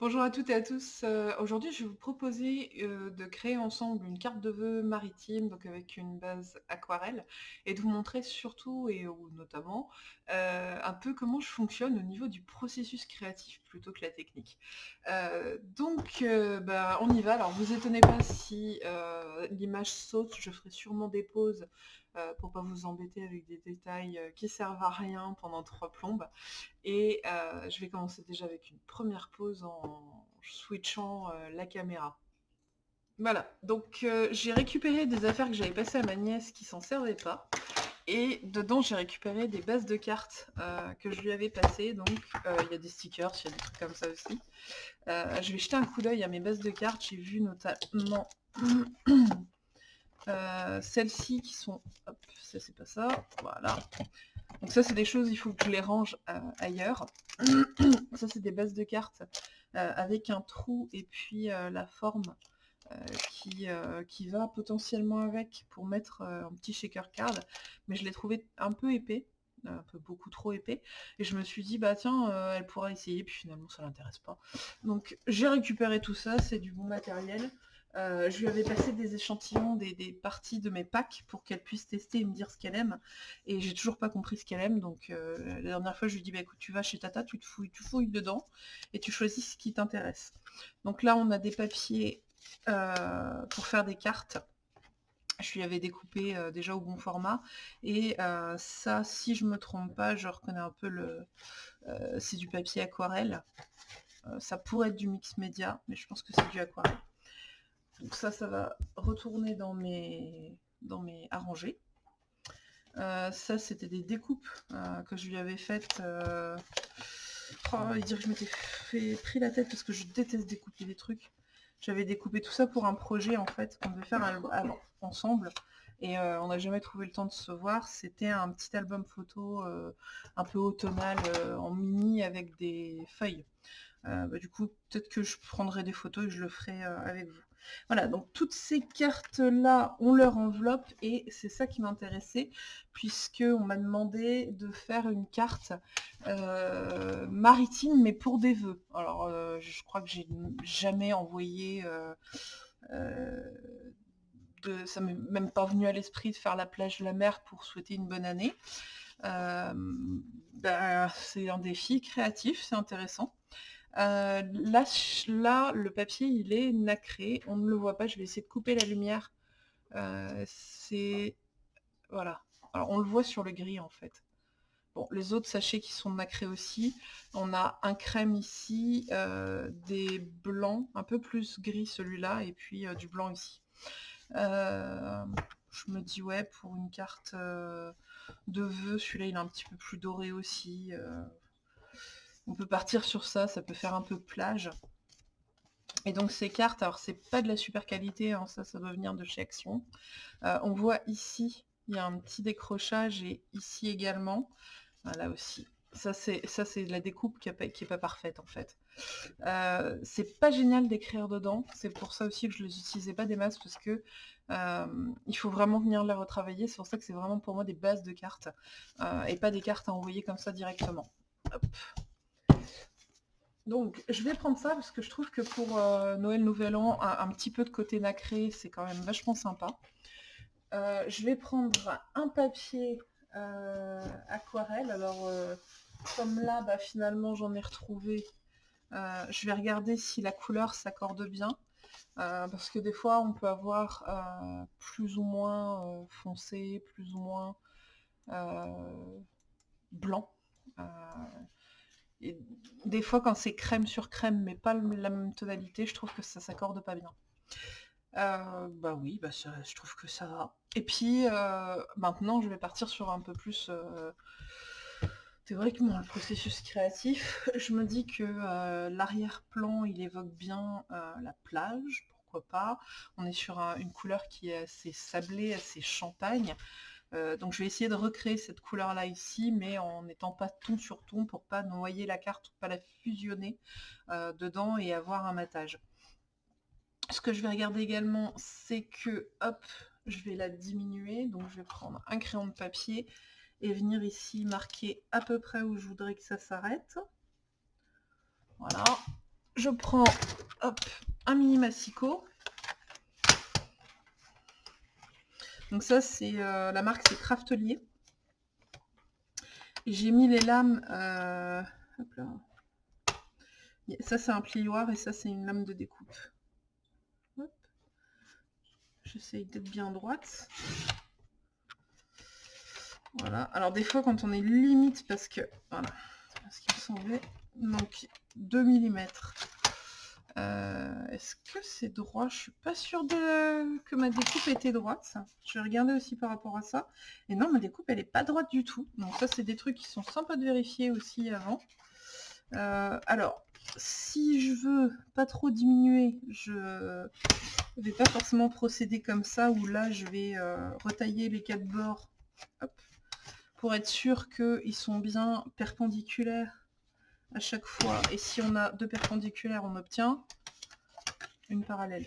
Bonjour à toutes et à tous. Euh, aujourd'hui, je vais vous proposer euh, de créer ensemble une carte de vœux maritime, donc avec une base aquarelle, et de vous montrer surtout et notamment euh, un peu comment je fonctionne au niveau du processus créatif plutôt que la technique. donc, bah, on y va. Alors, vous étonnez pas si l'image saute, je ferai sûrement des pauses euh, pour pas vous embêter avec des détails euh, qui servent à rien pendant trois plombes. Et euh, je vais commencer déjà avec une première pause en switchant la caméra. Voilà, donc j'ai récupéré des affaires que j'avais passées à ma nièce qui s'en servait pas. Et dedans, j'ai récupéré des bases de cartes que je lui avais passées. Donc, il y a des stickers, il y a des trucs comme ça aussi. je vais jeter un coup d'œil à mes bases de cartes. J'ai vu notamment euh, celles-ci qui sont... Hop, ça c'est pas ça. Voilà. Donc ça c'est des choses, il faut que je les range euh, ailleurs. ça c'est des bases de cartes euh, avec un trou et puis la forme qui, qui, va potentiellement avec pour mettre un petit shaker card. Mais je l'ai trouvé un peu épais un peu beaucoup trop épais et je me suis dit bah tiens elle pourra essayer puis finalement ça l'intéresse pas donc j'ai récupéré tout ça c'est du bon matériel euh, je lui avais passé des échantillons, des, parties de mes packs pour qu'elle puisse tester et me dire ce qu'elle aime. Et j'ai toujours pas compris ce qu'elle aime. Donc euh, la dernière fois, je lui ai dit, bah, écoute, tu vas chez Tata, tu te fouilles, dedans et tu choisis ce qui t'intéresse. Donc là, on a des papiers euh, pour faire des cartes. Je lui avais découpé déjà au bon format. Et ça, si je me trompe pas, je reconnais un peu le... c'est du papier aquarelle. ça pourrait être du mix média, mais je pense que c'est du aquarelle. Donc ça, ça va retourner dans mes, dans mes arrangés. Euh, ça, c'était des découpes euh, que je lui avais faites. Euh... Oh, il dirait que je m'étais fait pris la tête parce que je déteste découper des trucs. J'avais découpé tout ça pour un projet en fait qu'on devait faire ensemble et euh, on n'a jamais trouvé le temps de se voir. C'était un petit album photo un peu automnal en mini avec des feuilles. Bah, du coup, peut-être que je prendrai des photos et je le ferai avec vous. Voilà, donc toutes ces cartes-là ont leur enveloppe et c'est ça qui m'intéressait puisque on m'a demandé de faire une carte euh, maritime mais pour des vœux. Alors euh, je crois que j'ai jamais envoyé... Euh, de, ça m'est même pas venu à l'esprit de faire la plage de la mer pour souhaiter une bonne année. Ben, c'est un défi créatif, c'est intéressant. Euh, là, le papier, il est nacré. On ne le voit pas. Je vais essayer de couper la lumière. Euh, c'est... Voilà. Alors, on le voit sur le gris, en fait. Bon, les autres sachets qui sont nacrés aussi. On a un crème ici, euh, des blancs, un peu plus gris celui-là, et puis du blanc ici. je me dis, ouais, pour une carte de vœux, celui-là, il est un petit peu plus doré aussi. On peut partir sur ça, ça peut faire un peu plage. Et donc ces cartes, alors c'est pas de la super qualité, hein, ça, ça doit venir de chez Action. Euh, on voit ici, il y a un petit décrochage et ici également. Là aussi. Ça c'est la découpe qui n'est pas, parfaite en fait. Euh, c'est pas génial d'écrire dedans, c'est pour ça aussi que je ne les utilisais pas des masses parce que euh, il faut vraiment venir les retravailler, c'est pour ça que c'est vraiment pour moi des bases de cartes et pas des cartes à envoyer comme ça directement. Donc, je vais prendre ça parce que je trouve que pour euh, Noël Nouvel An, un, petit peu de côté nacré, c'est quand même vachement sympa. Euh, je vais prendre un papier euh, aquarelle. Alors, comme là, bah, finalement, j'en ai retrouvé. je vais regarder si la couleur s'accorde bien. parce que des fois, on peut avoir plus ou moins foncé, plus ou moins blanc des fois, quand c'est crème sur crème, mais pas la même tonalité, je trouve que ça s'accorde pas bien. Euh, bah oui, bah je trouve que ça va. Et puis, euh, maintenant, je vais partir sur un peu plus euh, théoriquement le processus créatif. Je me dis que l'arrière-plan, il évoque bien la plage, pourquoi pas. On est sur une couleur qui est assez sablée, assez champagne. Euh, donc je vais essayer de recréer cette couleur là ici, mais en n'étant pas ton sur ton pour pas noyer la carte pas la fusionner euh, dedans et avoir un matage. Ce que je vais regarder également, c'est que, hop, je vais la diminuer. Donc je vais prendre un crayon de papier et venir ici marquer à peu près où je voudrais que ça s'arrête. Voilà. je prends hop, un mini massicot. Donc ça, c'est euh, la marque, c'est Craftelier. J'ai mis les lames... Euh, ça, c'est un plioir et ça, c'est une lame de découpe. J'essaye d'être bien droite. Voilà. Alors des fois, quand on est limite, parce que... Voilà. Ce qu'il me semblait. Donc 2 mm. Euh, est-ce que c'est droit? Je suis pas sûre de... que ma découpe était droite. Je vais regarder aussi par rapport à ça. Et non, ma découpe, elle est pas droite du tout. Donc ça, c'est des trucs qui sont sympas de vérifier aussi avant. Euh, alors, si je veux pas trop diminuer, je vais pas forcément procéder comme ça, où là, je vais euh, retailler les quatre bords pour être sûr qu'ils sont bien perpendiculaires à chaque fois. Et si on a deux perpendiculaires, on obtient une parallèle.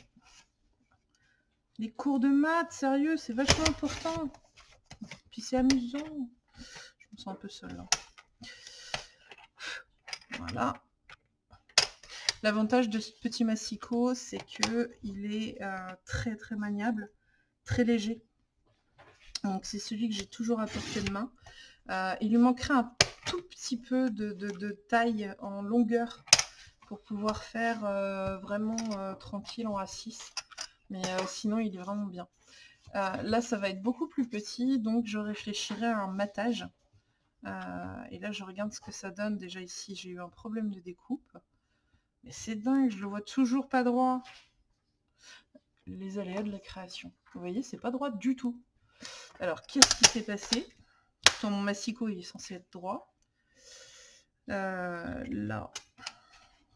Les cours de maths, sérieux, c'est vachement important. Puis c'est amusant. Je me sens un peu seule là. Voilà. L'avantage de ce petit massicot, c'est que il est euh, très très maniable, très léger. Donc c'est celui que j'ai toujours à portée de main. Euh, il lui manquerait un tout petit peu de, taille en longueur pour pouvoir faire euh, vraiment euh, tranquille en A6. Mais sinon, il est vraiment bien. là, ça va être beaucoup plus petit, donc je réfléchirai à un matage. et là, je regarde ce que ça donne. Déjà ici, j'ai eu un problème de découpe. Mais c'est dingue, je le vois toujours pas droit. Les aléas de la création. Vous voyez, c'est pas droit du tout. Alors, qu'est-ce qui s'est passé? Mon massicot, il est censé être droit. Euh, là,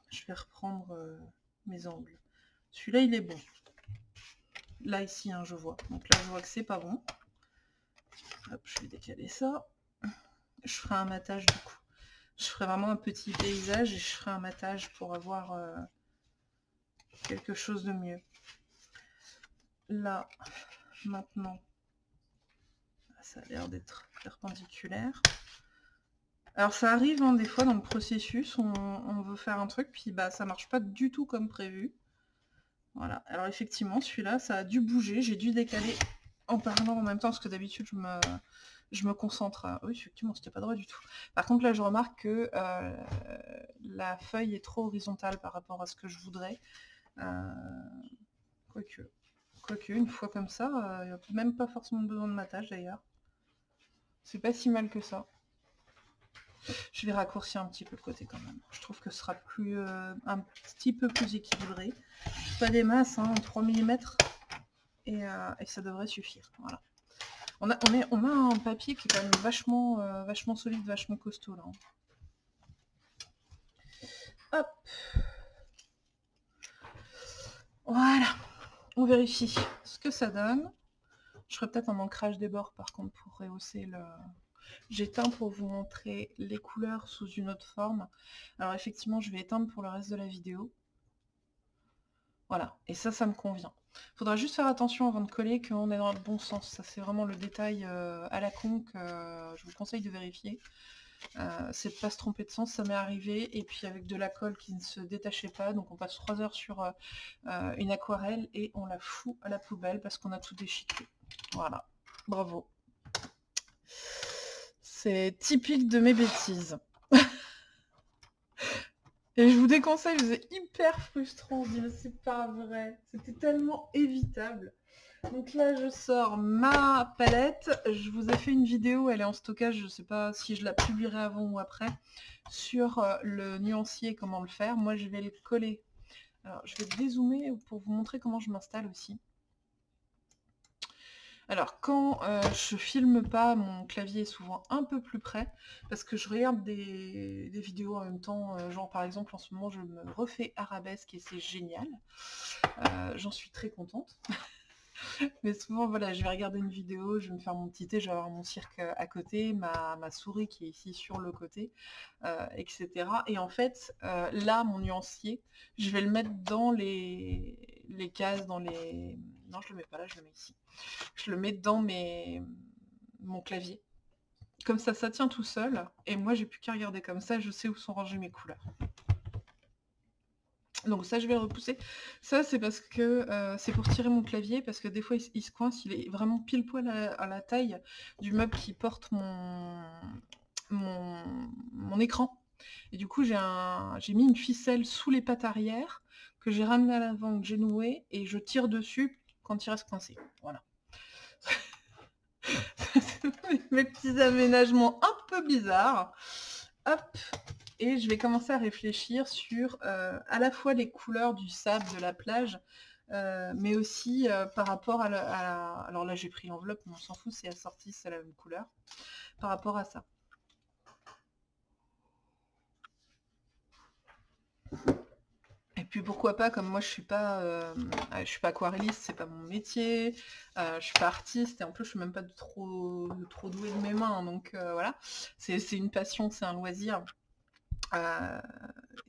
je vais reprendre euh, mes angles. Celui-là, il est bon. Là, ici, hein, je vois. Donc là, je vois que c'est pas bon. je vais décaler ça. Je ferai un matage du coup. Je ferai vraiment un petit paysage et je ferai un matage pour avoir euh, quelque chose de mieux. Là, maintenant, ça a l'air d'être perpendiculaire. Alors ça arrive hein, des fois dans le processus, on, veut faire un truc, puis bah ça marche pas du tout comme prévu. Voilà, alors effectivement celui-là ça a dû bouger, j'ai dû décaler en parlant en même temps, parce que d'habitude je me, je me concentre. Oui effectivement c'était pas droit du tout. Par contre là je remarque que euh, la feuille est trop horizontale par rapport à ce que je voudrais. Euh, quoique, quoique, une fois comme ça, il n'y a même pas forcément besoin de matage d'ailleurs. C'est pas si mal que ça. Je vais raccourcir un petit peu le côté quand même. Je trouve que ce sera plus euh, un petit peu plus équilibré. Pas des masses, hein, 3 mm. Euh, et, ça devrait suffire. On a, on, a un papier qui est quand même vachement, euh, vachement solide, vachement costaud là. Hop. Voilà. On vérifie ce que ça donne. Je ferai peut-être un ancrage des bords par contre pour rehausser le... J'éteins pour vous montrer les couleurs sous une autre forme. Alors effectivement, je vais éteindre pour le reste de la vidéo. Voilà, et ça, ça me convient. Faudra juste faire attention avant de coller qu'on est dans le bon sens. Ça, c'est vraiment le détail euh, à la con que euh, je vous conseille de vérifier. Euh, c'est de pas se tromper de sens, ça m'est arrivé, et puis avec de la colle qui ne se détachait pas, donc on passe 3 heures sur une aquarelle et on la fout à la poubelle parce qu'on a tout déchiqueté. Voilà, bravo. C'est typique de mes bêtises. Et je vous déconseille, c'est hyper frustrant. Je dis, c'est pas vrai. C'était tellement évitable. Donc là, je sors ma palette. Je vous ai fait une vidéo, elle est en stockage, je ne sais pas si je la publierai avant ou après, sur euh, le nuancier, comment le faire. Moi, je vais le coller. Alors, je vais dézoomer pour vous montrer comment je m'installe aussi. Alors, quand euh, je filme pas, mon clavier est souvent un peu plus près, parce que je regarde des, vidéos en même temps, euh, genre par exemple en ce moment je me refais arabesque et c'est génial. Euh, j'en suis très contente. Mais souvent, voilà, je vais regarder une vidéo, je vais me faire mon petit thé, je vais avoir mon cirque à côté, ma, souris qui est ici sur le côté, etc. Et en fait, là, mon nuancier, je vais le mettre dans les cases, dans les... Non, je le mets pas là, je le mets ici je le mets dans mes... mon clavier. Comme ça, ça tient tout seul. Et moi, j'ai plus qu'à regarder comme ça, je sais où sont rangées mes couleurs. Donc ça, je vais repousser. Ça, c'est parce que euh, c'est pour tirer mon clavier, parce que des fois, il, se coince, il est vraiment pile poil à, la taille du meuble qui porte mon, mon, écran. Et du coup, j'ai mis une ficelle sous les pattes arrière, que j'ai ramené à l'avant, que j'ai noué, et je tire dessus quand il reste coincé. Voilà. Mes petits aménagements un peu bizarres. Hop, et je vais commencer à réfléchir sur euh, à la fois les couleurs du sable de la plage, euh, mais aussi euh, par rapport à, la, Alors là j'ai pris l'enveloppe, mais on s'en fout, c'est assorti, c'est la même couleur. Par rapport à ça. Puis pourquoi pas, comme moi je suis pas, je suis pas aquarelliste, c'est pas mon métier, je suis pas artiste et en plus je suis même pas trop, trop douée de mes mains, donc voilà, c'est une passion, c'est un loisir. Euh,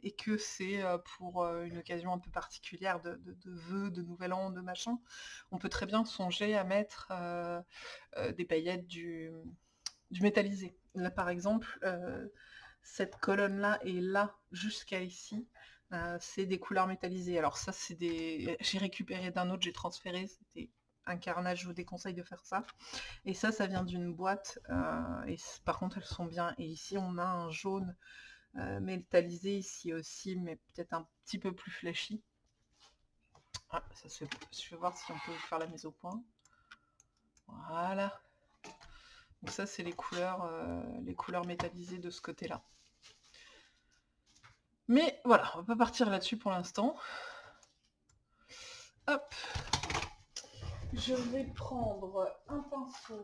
et que c'est euh, pour euh, une occasion un peu particulière de, vœux, de nouvel an, de machin, on peut très bien songer à mettre des paillettes du, métallisé. Là par exemple, cette colonne-là est là jusqu'à ici. C'est des couleurs métallisées. Alors ça, c'est des. J'ai récupéré d'un autre, j'ai transféré, c'était un carnage, je vous déconseille de faire ça. Et ça, ça vient d'une boîte. et par contre, elles sont bien. Et ici, on a un jaune euh, métallisé ici aussi, mais peut-être un petit peu plus flashy. Ah, ça se... Je vais voir si on peut faire la mise au point. Voilà. Donc ça, c'est les couleurs, euh, les couleurs métallisées de ce côté-là. Mais voilà, on va pas partir là-dessus pour l'instant. Hop. Je vais prendre un pinceau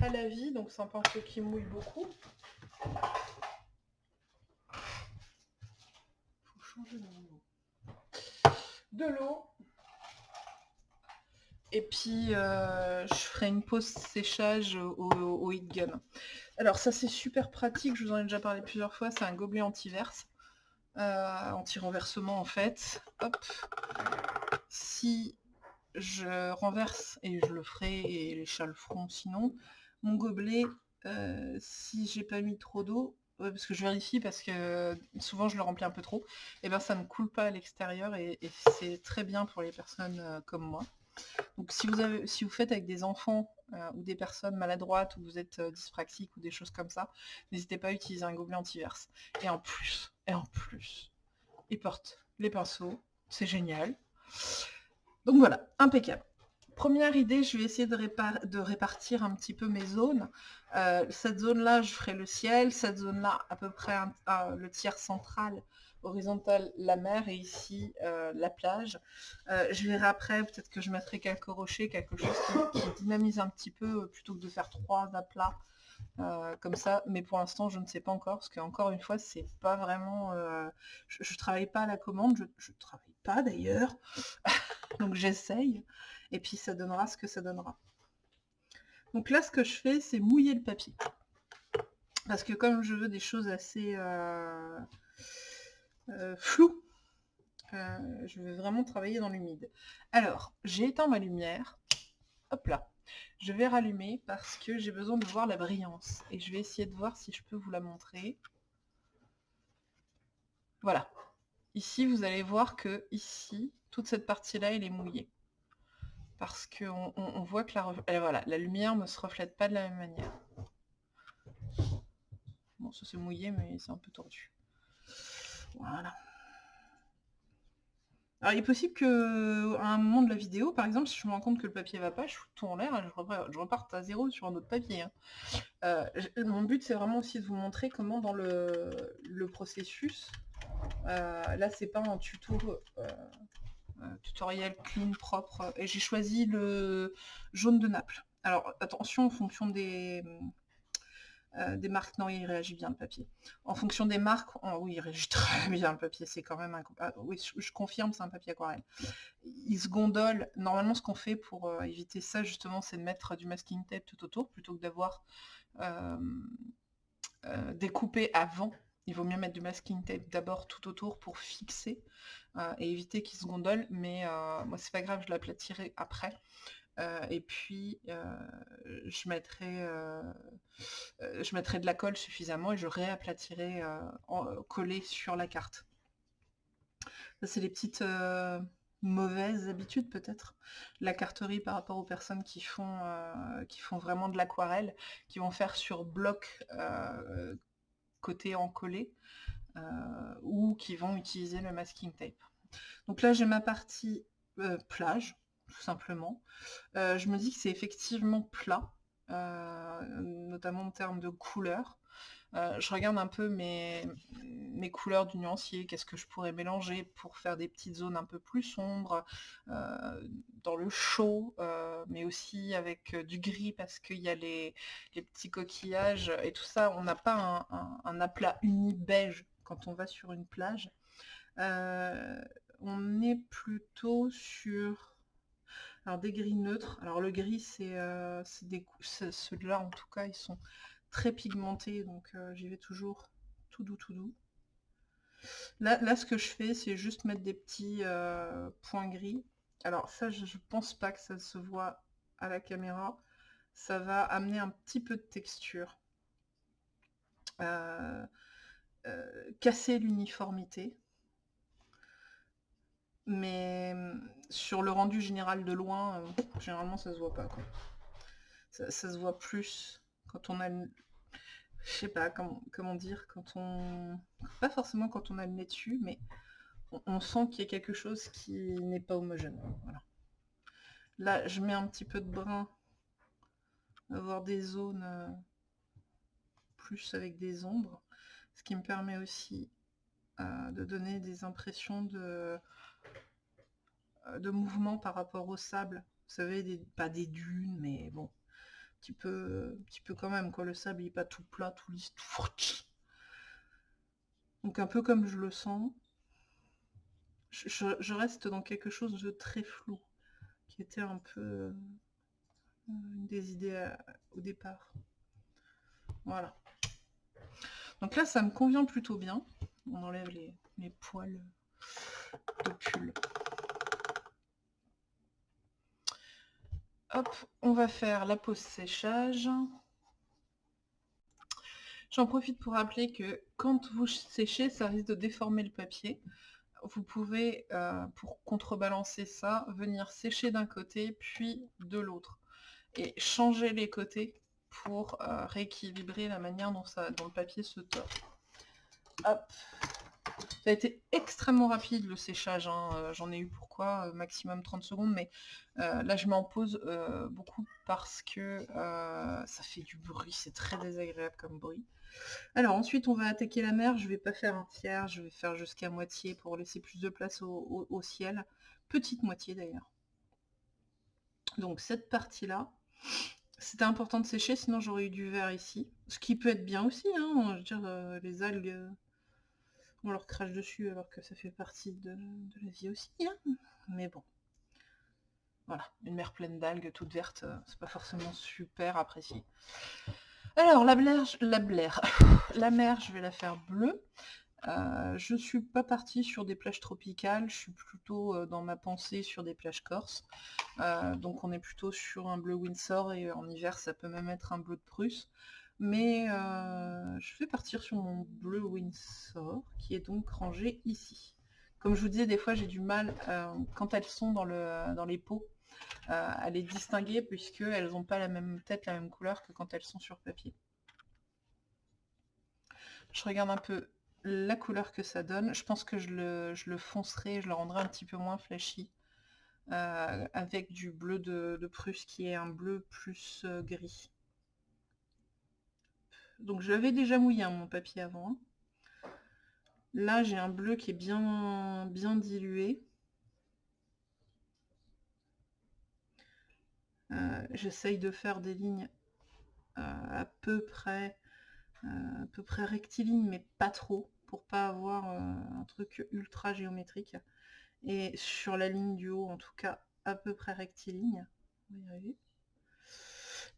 à la vie, donc c'est un pinceau qui mouille beaucoup. de l'eau. Et puis, euh, je ferai une pause séchage au, heat gun. Alors ça, c'est super pratique, je vous en ai déjà parlé plusieurs fois, c'est un gobelet anti-verse. Euh, anti-renversement en fait. Hop. Si je renverse, et je le ferai, et les chats le feront sinon, mon gobelet, euh, si j'ai pas mis trop d'eau, parce que je vérifie parce que souvent je le remplis un peu trop, et eh ben ça ne coule pas à l'extérieur et, c'est très bien pour les personnes euh, comme moi. Donc si vous, faites avec des enfants euh, ou des personnes maladroites ou vous êtes euh, dyspraxique ou des choses comme ça, n'hésitez pas à utiliser un gobelet anti-verse. Et en plus, et en plus, ils portent les pinceaux, c'est génial. Donc voilà, impeccable. Première idée, je vais essayer de, répartir un petit peu mes zones. Euh, cette zone-là, je ferai le ciel. Cette zone-là, à peu près le tiers central, horizontal, la mer. Et ici, euh, la plage. Euh, je verrai après, peut-être que je mettrai quelques rochers, quelque chose qui, dynamise un petit peu, plutôt que de faire trois aplats. comme ça, mais pour l'instant je ne sais pas encore, parce qu'encore une fois c'est pas vraiment, je, ne travaille pas à la commande, je, ne travaille pas d'ailleurs, donc j'essaye, et puis ça donnera ce que ça donnera. Donc là, ce que je fais, c'est mouiller le papier. Parce que comme je veux des choses assez euh, euh, floues, euh, je vais vraiment travailler dans l'humide. Alors, j'ai éteint ma lumière. Hop là. Je vais rallumer parce que j'ai besoin de voir la brillance. Et je vais essayer de voir si je peux vous la montrer. Voilà. Ici, vous allez voir que ici, toute cette partie-là, elle est mouillée parce qu'on on, voit que la, voilà, la lumière ne se reflète pas de la même manière. Bon, ça c'est mouillé, mais c'est un peu tordu. Voilà. Alors il est possible que à un moment de la vidéo, par exemple, si je me rends compte que le papier va pas, je fous tout en l'air, je, reparte à zéro sur un autre papier. Hein. Euh, mon but c'est vraiment aussi de vous montrer comment dans le, processus, euh, là c'est pas un tuto euh, euh, tutoriel clean, propre. Et j'ai choisi le jaune de Naples. Alors attention en fonction des, euh, des marques, non, il réagit bien le papier. En fonction des marques, oui, il réagit très bien le papier, c'est quand même un... Ah, oui, je, confirme, c'est un papier aquarelle. Il se gondole. Normalement, ce qu'on fait pour euh, éviter ça, justement, c'est de mettre du masking tape tout autour, plutôt que d'avoir découpé avant il vaut mieux mettre du masking tape d'abord tout autour pour fixer euh, et éviter qu'il se gondole, mais euh, moi c'est pas grave, je l'aplatirai après. Euh, et puis je, mettrai, je mettrai de la colle suffisamment et je réaplatirai collé sur la carte. c'est les petites euh, mauvaises habitudes peut-être. La carterie par rapport aux personnes qui font, euh, qui font vraiment de l'aquarelle, qui vont faire sur bloc euh, côté encollé, ou qui vont utiliser le masking tape. Donc là j'ai ma partie plage, tout simplement. je me dis que c'est effectivement plat, notamment en termes de couleur. Euh, je regarde un peu mes, mes couleurs du nuancier, qu'est-ce que je pourrais mélanger pour faire des petites zones un peu plus sombres, euh, dans le chaud, euh, mais aussi avec du gris parce qu'il y a les, petits coquillages et tout ça. On n'a pas un, un, aplat uni beige quand on va sur une plage. on est plutôt sur alors des gris neutres. Alors le gris, c'est des ceux-là en tout cas, ils sont très pigmenté, donc euh, j'y vais toujours tout doux, tout doux. Là, ce que je fais, c'est juste mettre des petits euh, points gris. Alors ça, je, pense pas que ça se voit à la caméra. Ça va amener un petit peu de texture. Euh, casser l'uniformité. Mais sur le rendu général de loin, généralement ça se voit pas. Ça, se voit plus quand on a je sais pas comment, dire, quand on... Pas forcément quand on a le nez dessus, mais on, sent qu'il y a quelque chose qui n'est pas homogène. Voilà. Là, je mets un petit peu de brun, avoir des zones euh, plus avec des ombres, ce qui me permet aussi euh, de donner des impressions de, euh, de mouvement par rapport au sable. Vous savez, des, pas des dunes, mais bon, petit peu, un petit peu quand même, quoi. Le sable, il n'est pas tout plat, tout lisse, tout Donc un peu comme je le sens. Je, reste dans quelque chose de très flou, qui était un peu euh, une des idées euh, au départ. Voilà. Donc là, ça me convient plutôt bien. On enlève les, les poils de pull. Hop, on va faire la pause séchage. J'en profite pour rappeler que quand vous séchez, ça risque de déformer le papier. Vous pouvez, euh, pour contrebalancer ça, venir sécher d'un côté, puis de l'autre. Et changer les côtés pour euh, rééquilibrer la manière dont, le papier se tord. Ça a été extrêmement rapide le séchage, hein. euh, j'en ai eu pourquoi, euh, maximum 30 secondes, mais euh, là je m'en pose beaucoup parce que ça fait du bruit, c'est très désagréable comme bruit. Alors ensuite on va attaquer la mer, je vais pas faire un tiers, je vais faire jusqu'à moitié pour laisser plus de place au, ciel, petite moitié d'ailleurs. Donc cette partie-là, c'était important de sécher, sinon j'aurais eu du verre ici, ce qui peut être bien aussi, hein, je veux dire, les algues on leur crache dessus alors que ça fait partie de, la vie aussi. Hein. Mais bon. Voilà, une mer pleine d'algues toutes vertes, euh, c'est pas forcément super apprécié. Alors, la blaire, la blaire, la mer, je vais la faire bleue. Euh, je suis pas partie sur des plages tropicales, je suis plutôt euh, dans ma pensée sur des plages corses. donc on est plutôt sur un bleu Windsor et en hiver ça peut même être un bleu de Prusse mais euh, je vais partir sur mon bleu Windsor, qui est donc rangé ici. Comme je vous disais, des fois j'ai du mal, euh, quand elles sont dans, le, dans les pots, euh, à les distinguer, puisqu'elles n'ont pas la même tête, la même couleur que quand elles sont sur papier. Je regarde un peu la couleur que ça donne. Je pense que je le, je le foncerai, je le rendrai un petit peu moins flashy, avec du bleu de, Prusse, qui est un bleu plus gris. Donc je l'avais déjà mouillé hein, mon papier avant. Là j'ai un bleu qui est bien, bien dilué. Euh, j'essaye de faire des lignes euh, à peu près euh, à peu près rectilignes, mais pas trop, pour pas avoir un truc ultra géométrique. Et sur la ligne du haut, en tout cas, à peu près rectiligne.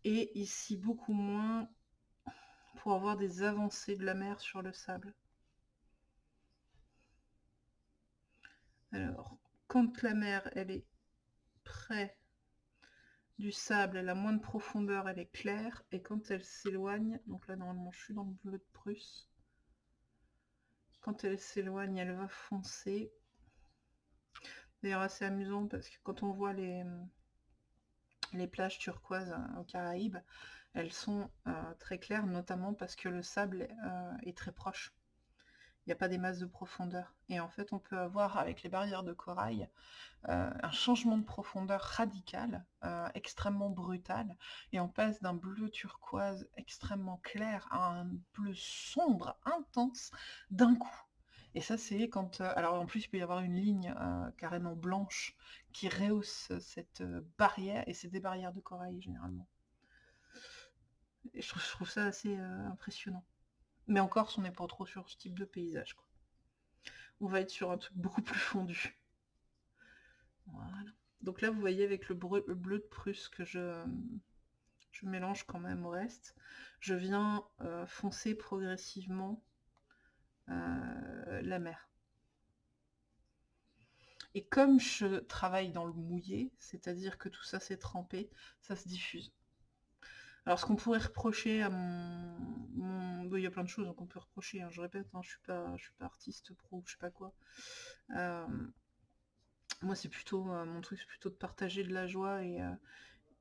Et ici, beaucoup moins pour avoir des avancées de la mer sur le sable. Alors, quand la mer, elle est près du sable, elle a moins de profondeur, elle est claire, et quand elle s'éloigne, donc là normalement je suis dans le bleu de Prusse, quand elle s'éloigne, elle va foncer. D'ailleurs assez amusant parce que quand on voit les, les plages turquoises aux Caraïbes, elles sont très claires, notamment parce que le sable est très proche il n'y a pas des masses de profondeur. Et en fait, on peut avoir avec les barrières de corail euh, un changement de profondeur radical, euh, extrêmement brutal, et on passe d'un bleu turquoise extrêmement clair à un bleu sombre, intense, d'un coup. Et ça, c'est quand... Euh, alors en plus, il peut y avoir une ligne carrément blanche qui rehausse cette barrière, et c'est des barrières de corail généralement. Et je trouve ça assez impressionnant. Mais encore, on n'est pas trop sur ce type de paysage. On va être sur un truc beaucoup plus fondu. Voilà. Donc là, vous voyez avec le bleu, de Prusse que je, je, mélange quand même au reste. Je viens euh, foncer progressivement euh, la mer. Et comme je travaille dans le mouillé, c'est-à-dire que tout ça s'est trempé, ça se diffuse. Alors ce qu'on pourrait reprocher à mon... il y a plein de choses qu'on peut reprocher, hein, je répète, hein, je suis pas je suis pas artiste pro, je sais pas quoi. Euh, moi c'est plutôt euh, mon truc c'est plutôt de partager de la joie et,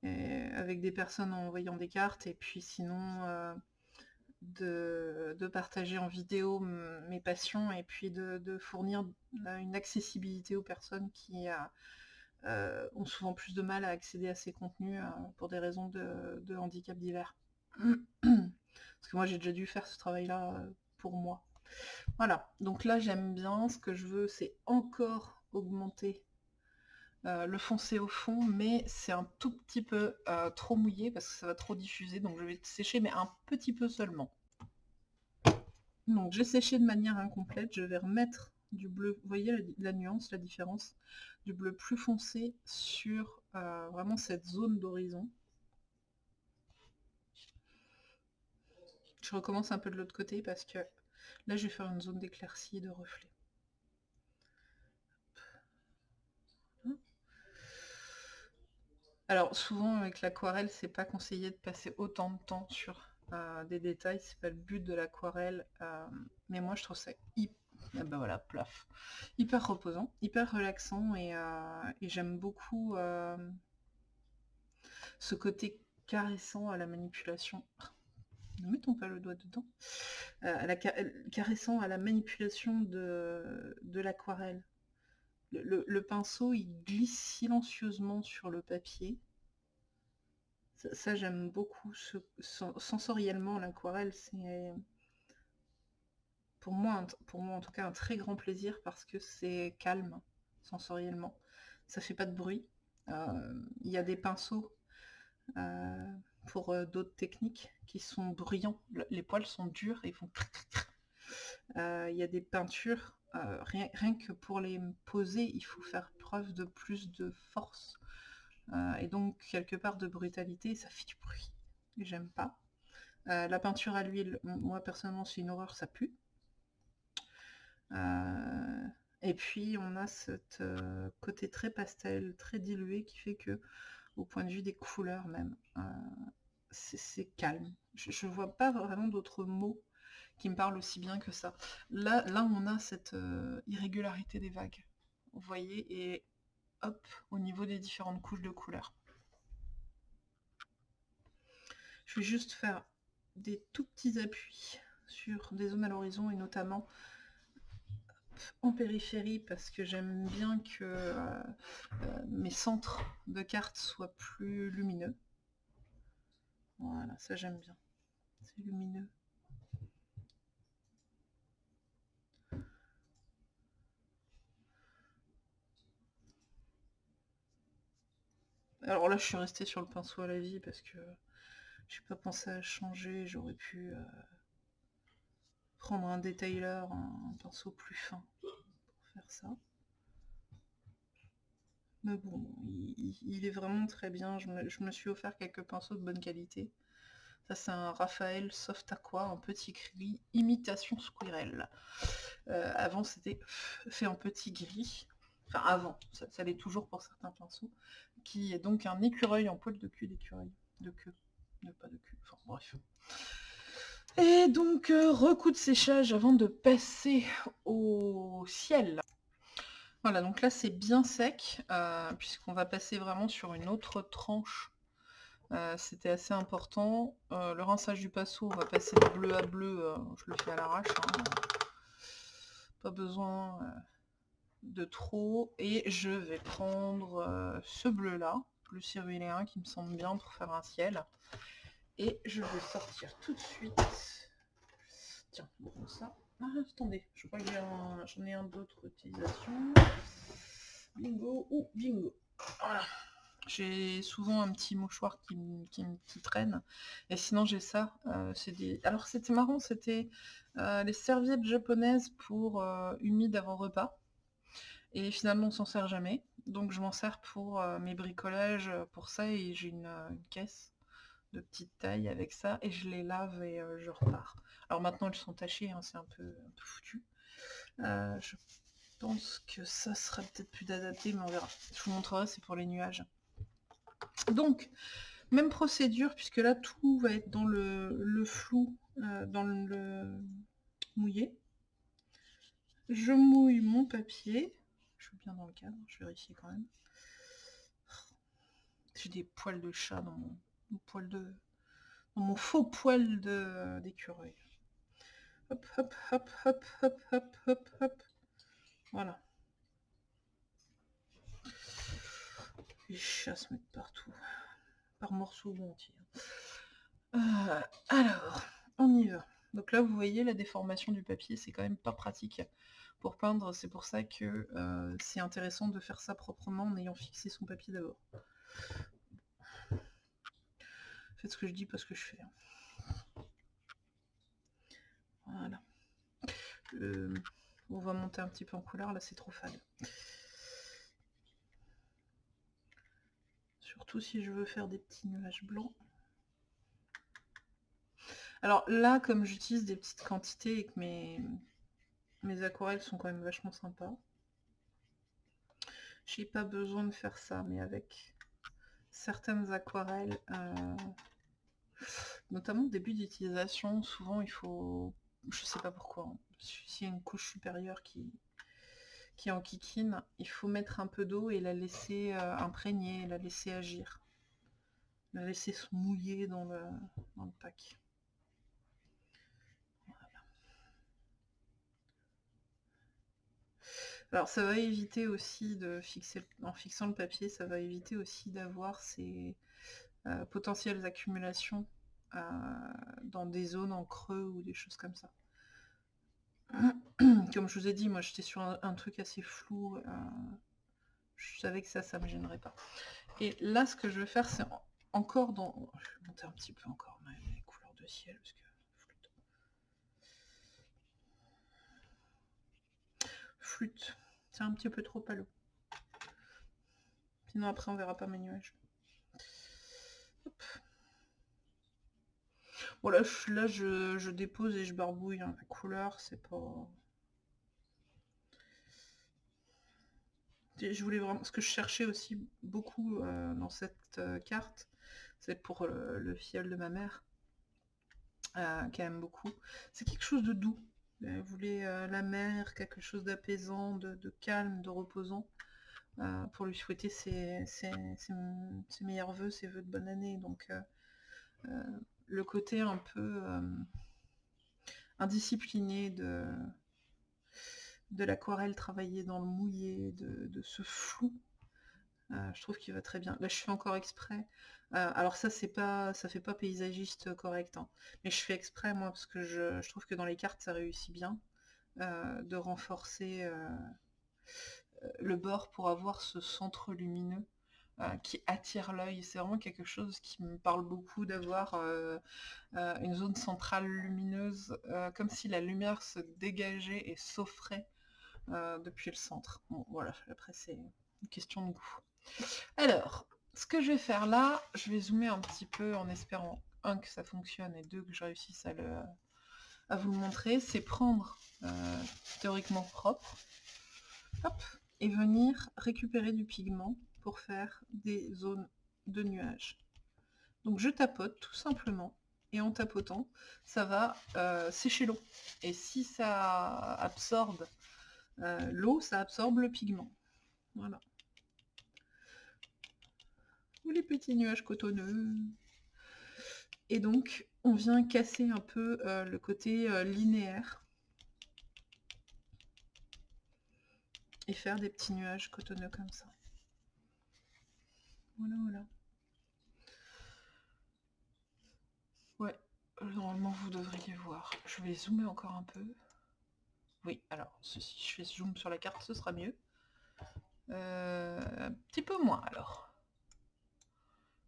euh, avec des personnes en envoyant des cartes et puis sinon de, partager en vidéo mes passions et puis de, fournir une accessibilité aux personnes qui, ont souvent plus de mal à accéder à ces contenus euh, pour des raisons de, handicap divers. Parce que moi j'ai déjà dû faire ce travail-là euh, pour moi. Voilà, donc là j'aime bien, ce que je veux c'est encore augmenter le foncé au fond, mais c'est un tout petit peu trop mouillé parce que ça va trop diffuser, donc je vais sécher mais un petit peu seulement. Donc j'ai séché de manière incomplète, je vais remettre du bleu, vous voyez la, nuance, la différence, du bleu plus foncé sur euh, vraiment cette zone d'horizon? Je recommence un peu de l'autre côté parce que là je vais faire une zone d'éclaircie et de reflet. Alors souvent avec l'aquarelle, c'est pas conseillé de passer autant de temps sur euh, des détails, c'est pas le but de l'aquarelle, euh, mais moi je trouve ça hyper et ben voilà, plaf. Hyper reposant, hyper relaxant et, euh, j'aime beaucoup euh, ce côté caressant à la manipulation. Ne mettons pas le doigt dedans. Euh, caressant à la manipulation de, l'aquarelle. Le, pinceau, il glisse silencieusement sur le papier. Ça, j'aime beaucoup. sensoriellement, l'aquarelle, c'est pour moi, pour moi en tout cas, un très grand plaisir parce que c'est calme sensoriellement. Ça fait pas de bruit. Euh, il y a des pinceaux euh, pour euh, d'autres techniques qui sont bruyants. Les poils sont durs et font il y a des peintures, rien, rien, que pour les poser, il faut faire preuve de plus de force. et donc quelque part de brutalité, ça fait du bruit. J'aime pas. la peinture à l'huile, moi personnellement c'est une horreur, ça pue. Euh, et puis on a ce euh, côté très pastel, très dilué qui fait que au point de vue des couleurs même, euh, c'est calme. Je ne vois pas vraiment d'autres mots qui me parlent aussi bien que ça. Là, là on a cette irrégularité des vagues. Vous voyez, et hop, au niveau des différentes couches de couleurs. Je vais juste faire des tout petits appuis sur des zones à l'horizon et notamment en périphérie parce que j'aime bien que euh, euh, mes centres de cartes soient plus lumineux. Voilà, ça j'aime bien. C'est lumineux. Alors là, je suis restée sur le pinceau à la vie parce que j'ai pas pensé à changer. J'aurais pu... Euh, prendre un detailer, un pinceau plus fin pour faire ça. Mais bon, il, est vraiment très bien. Je me, suis offert quelques pinceaux de bonne qualité. Ça, c'est un Raphaël Soft Aqua en petit gris, imitation squirrel. Euh, avant, c'était fait en petit gris. Enfin, avant, ça, ça l'est toujours pour certains pinceaux. Qui est donc un écureuil en poil de cul d'écureuil. De queue. De pas de cul. Enfin, bref. Et donc, euh, recoup de séchage avant de passer au ciel. Voilà, donc là c'est bien sec, euh, puisqu'on va passer vraiment sur une autre tranche. Euh, c'était assez important. Le rinçage du pinceau, on va passer de bleu à bleu, je le fais à l'arrache. Hein. Pas besoin de trop. Et je vais prendre ce bleu-là, bleu ciruléen, qui me semble bien pour faire un ciel. Et je vais sortir tout de suite. Tiens, ça. Ah, attendez, je crois que j'en ai un, d'autre utilisation. Bingo ou bingo. Voilà. J'ai souvent un petit mouchoir qui, qui, traîne. Et sinon, j'ai ça. Euh, des... Alors, c'était marrant, c'était euh, les serviettes japonaises pour euh, humide avant repas. Et finalement, on s'en sert jamais. Donc, je m'en sers pour mes bricolages, pour ça. Et j'ai une, caisse de petite taille avec ça. Et je les lave et je repars. Alors maintenant, elles sont tachées, hein, c'est un peu, foutu. Euh, je pense que ça sera peut-être plus adapté, mais on verra. Je vous montrerai, c'est pour les nuages. Donc, même procédure, puisque là, tout va être dans le, flou, euh, dans le mouillé. Je mouille mon papier. Je suis bien dans le cadre, je vérifie quand même. J'ai des poils de chat dans mon, poil de, mon faux poil d'écureuil. Hop, hop, hop, hop, hop, hop, hop, hop. Voilà. Les chats se partout. Par morceaux ou entiers. Euh, alors, on y va. Donc là, vous voyez, la déformation du papier, c'est quand même pas pratique pour peindre. C'est pour ça que euh, c'est intéressant de faire ça proprement en ayant fixé son papier d'abord. Faites ce que je dis, pas ce que je fais. Hein. Voilà. Euh, on va monter un petit peu en couleur, là c'est trop fade. Surtout si je veux faire des petits nuages blancs. Alors là, comme j'utilise des petites quantités et que mes, aquarelles sont quand même vachement sympas, j'ai pas besoin de faire ça, mais avec certaines aquarelles, euh, notamment au début d'utilisation, souvent il faut je sais pas pourquoi. Hein. S'il y a une couche supérieure qui, qui est en kikine, il faut mettre un peu d'eau et la laisser euh, imprégner, la laisser agir. La laisser se mouiller dans le, dans le pack. Alors ça va éviter aussi de fixer, en fixant le papier, ça va éviter aussi d'avoir ces euh, potentielles accumulations euh, dans des zones en creux ou des choses comme ça. Comme je vous ai dit, moi j'étais sur un, truc assez flou. Euh, je savais que ça, ça me gênerait pas. Et là, ce que je vais faire, c'est encore dans... Je vais monter un petit peu encore mes couleurs de ciel, parce que... Flûte. C'est un petit peu trop palo. Sinon après on verra pas mes nuages. Voilà, là, je, dépose et je barbouille hein. la couleur, c'est pas... Je voulais vraiment... Ce que je cherchais aussi beaucoup euh, dans cette euh, carte, c'est pour le, fiel de ma mère, euh, qui aime beaucoup. C'est quelque chose de doux. Elle voulait la mer, quelque chose d'apaisant, de, calme, de reposant, pour lui souhaiter ses, meilleurs voeux, ses voeux de bonne année. Donc le côté un peu euh, indiscipliné de, l'aquarelle travaillée dans le mouillé, de, ce flou. Euh, je trouve qu'il va très bien. Là, je fais encore exprès. Euh, alors ça, c'est pas, ça fait pas paysagiste correct, hein. mais je fais exprès moi parce que je, trouve que dans les cartes, ça réussit bien de renforcer le bord pour avoir ce centre lumineux euh, qui attire l'œil. C'est vraiment quelque chose qui me parle beaucoup d'avoir euh, euh, une zone centrale lumineuse, comme si la lumière se dégageait et s'offrait depuis le centre. Bon, voilà, après c'est une question de goût. Alors, ce que je vais faire là, je vais zoomer un petit peu en espérant, un, que ça fonctionne, et deux, que je réussisse à, à vous le montrer, c'est prendre théoriquement propre, hop, et venir récupérer du pigment pour faire des zones de nuages. Donc je tapote tout simplement, et en tapotant, ça va euh, sécher l'eau. Et si ça absorbe euh, l'eau, ça absorbe le pigment. Voilà. Ou les petits nuages cotonneux. Et donc, on vient casser un peu euh, le côté linéaire. Et faire des petits nuages cotonneux comme ça. Voilà, voilà. Ouais, normalement vous devriez voir. Je vais zoomer encore un peu. Oui, alors, si je fais zoom sur la carte, ce sera mieux. Euh, un petit peu moins, alors.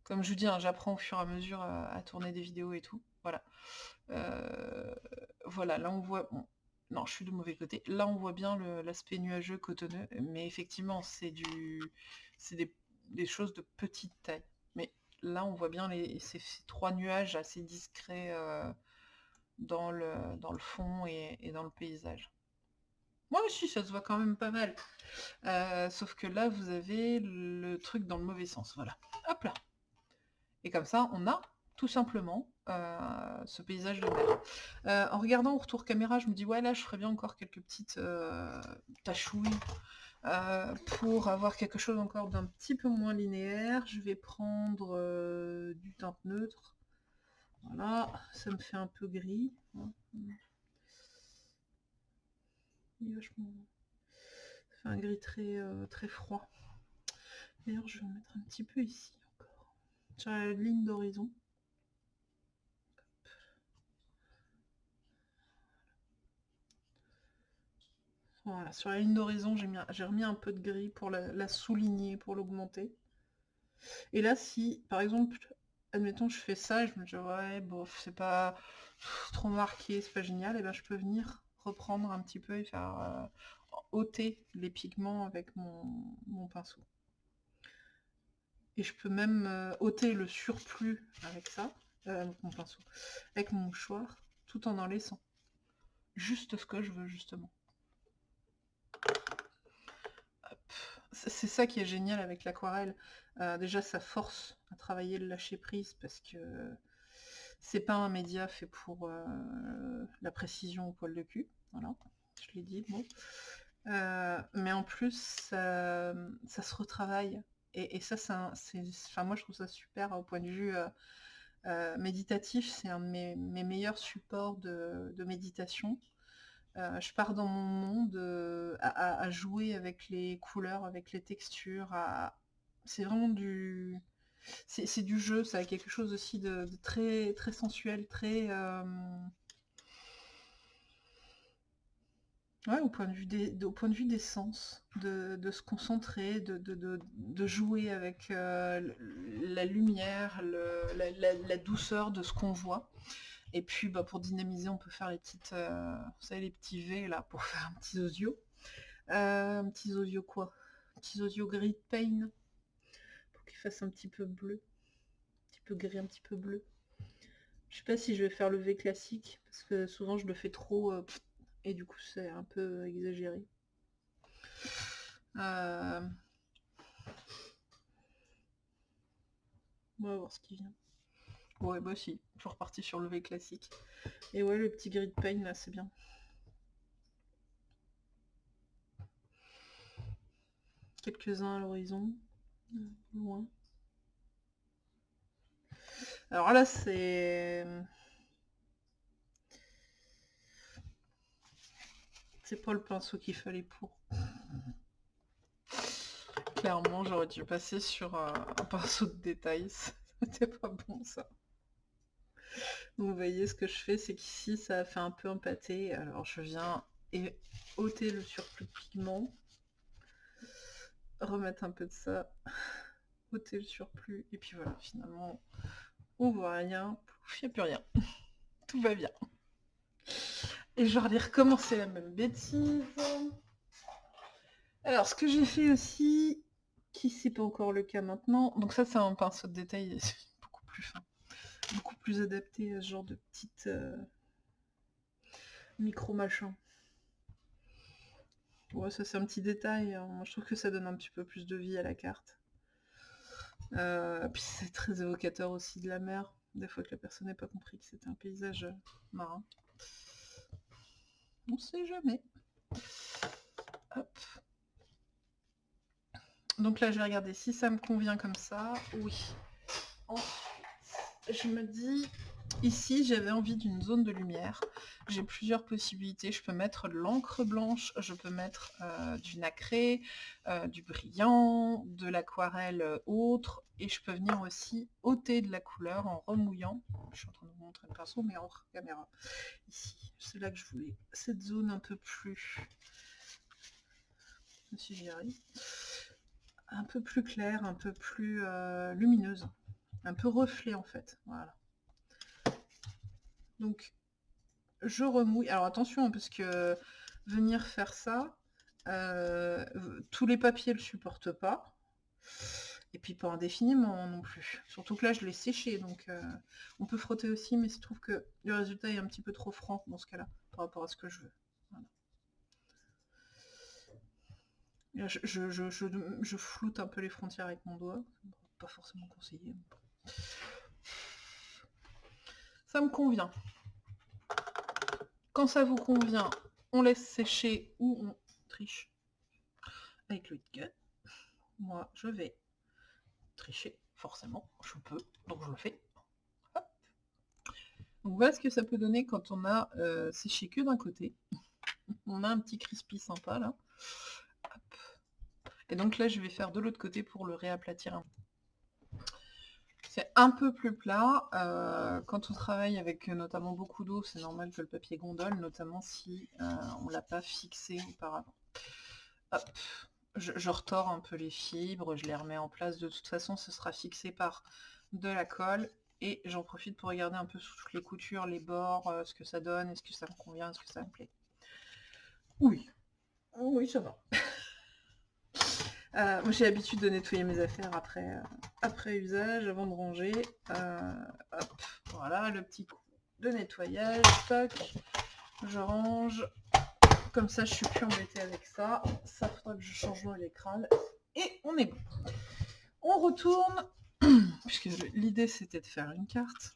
Comme je vous dis, hein, j'apprends au fur et à mesure à, tourner des vidéos et tout. Voilà. Euh, voilà, là on voit... non, je suis du mauvais côté. Là on voit bien l'aspect nuageux, cotonneux. Mais effectivement, c'est du... C'est des, choses de petite taille. Mais là on voit bien les, ces, trois nuages assez discrets euh, dans, le, dans le fond et dans le paysage. Moi aussi, ça se voit quand même pas mal. Euh, sauf que là, vous avez le truc dans le mauvais sens. Voilà. Hop là. Et comme ça, on a tout simplement euh, ce paysage. Euh, en regardant au retour caméra, je me dis, ouais, là, je ferais bien encore quelques petites tachouilles pour avoir quelque chose encore d'un petit peu moins linéaire. Je vais prendre du teint neutre. Voilà, ça me fait un peu gris. Hein vachement... Ça fait un gris très, euh, très froid. D'ailleurs, je vais mettre un petit peu ici encore. Sur la ligne d'horizon. Voilà, sur la ligne d'horizon, j'ai remis un peu de gris pour la, souligner, pour l'augmenter. Et là, si, par exemple, admettons, je fais ça, je me dis, ouais, bof, c'est pas trop marqué, c'est pas génial, et ben je peux venir reprendre un petit peu et faire euh, ôter les pigments avec mon, pinceau. Et je peux même euh, ôter le surplus avec ça, euh, avec mon pinceau, avec mon mouchoir, tout en en laissant. Juste ce que je veux justement. C'est ça qui est génial avec l'aquarelle. déjà, ça force à travailler le lâcher prise parce que c'est pas un média fait pour euh, la précision au poil de cul, voilà, je l'ai dit, bon. Euh, mais en plus, ça, se retravaille. Et, ça, c'est, enfin, moi je trouve ça super au point de vue euh, méditatif, c'est un de mes, meilleurs supports de, méditation. Je pars dans mon monde à, jouer avec les couleurs, avec les textures. C'est vraiment du, c'est du jeu, ça a quelque chose aussi de, très, très sensuel, très... Euh, au point de vue des, au point de vue des sens, de, se concentrer, de, jouer avec euh, la lumière, la, douceur de ce qu'on voit. Et puis bah, pour dynamiser, on peut faire les petites, euh, vous savez, les petits V là pour faire un petit osio. un petit osio quoi? Un petit osio gris de pain fasse un petit peu bleu. Un petit peu gris, un petit peu bleu. Je sais pas si je vais faire le V classique, parce que souvent je le fais trop, euh, et du coup c'est un peu exagéré. Euh, on va voir ce qui vient. Ouais, bah si, reparti sur le V classique. Et ouais, le petit gris de pain là, c'est bien. Quelques-uns à l'horizon loin. Alors là, c'est... C'est pas le pinceau qu'il fallait pour. Clairement, j'aurais dû passer sur un, pinceau de détail. C'était pas bon, ça. Vous voyez, ce que je fais, c'est qu'ici, ça a fait un peu empâté. Alors, je viens et ôter le surplus de pigment remettre un peu de ça, ôter le surplus, et puis voilà, finalement, on voit rien, il n'y a plus rien. Tout va bien. Et je vais recommencer la même bêtise. Alors, ce que j'ai fait aussi, qui c'est pas encore le cas maintenant, donc ça c'est un pinceau de détail beaucoup plus fin, beaucoup plus adapté à ce genre de petite euh, micro machin. Ouais, ça c'est un petit détail. Hein. Je trouve que ça donne un petit peu plus de vie à la carte. Euh, puis c'est très évocateur aussi de la mer. Des fois que la personne n'a pas compris que c'était un paysage marin. On sait jamais. Hop. Donc là, je vais regarder si ça me convient comme ça. Oui. Ensuite, je me dis, ici, j'avais envie d'une zone de lumière. J'ai plusieurs possibilités. Je peux mettre de l'encre blanche, je peux mettre euh, du nacré, euh, du brillant, de l'aquarelle euh, autre, et je peux venir aussi ôter de la couleur en remouillant. Je suis en train de vous montrer le pinceau, mais en caméra. Ici, c'est là que je voulais. Cette zone un peu plus... Si j'y arrive un peu plus claire, un peu plus lumineuse, un peu reflet en fait. Voilà. Donc, je remouille. Alors attention, parce que venir faire ça, euh, tous les papiers ne le supportent pas. Et puis pas indéfiniment non plus. Surtout que là, je l'ai séché, donc euh, on peut frotter aussi, mais je trouve que le résultat est un petit peu trop franc dans ce cas-là, par rapport à ce que je veux. Je, floute un peu les frontières avec mon doigt. Pas forcément conseillé. Ça me convient. Quand ça vous convient, on laisse sécher ou on triche avec le gun. Moi, je vais tricher, forcément. Je peux, donc je le fais. Donc voilà ce que ça peut donner quand on a euh, séché que d'un côté. on a un petit crispy sympa là. Et donc là, je vais faire de l'autre côté pour le réaplatir un peu. C'est un peu plus plat. Euh, quand on travaille avec notamment beaucoup d'eau, c'est normal que le papier gondole, notamment si euh, on ne l'a pas fixé auparavant. Hop. Je, je, retors un peu les fibres, je les remets en place. De toute façon, ce sera fixé par de la colle. Et j'en profite pour regarder un peu sous toutes les coutures, les bords, euh, ce que ça donne, est-ce que ça me convient, est-ce que ça me plaît. Oui. Oui, ça va. Euh, moi j'ai l'habitude de nettoyer mes affaires après, euh, usage, avant de ranger. Euh, voilà, le petit coup de nettoyage, toc, je range. Comme ça, je suis plus embêtée avec ça. Ça faudra que je change l'écran. Et on est bon. On retourne, puisque l'idée c'était de faire une carte.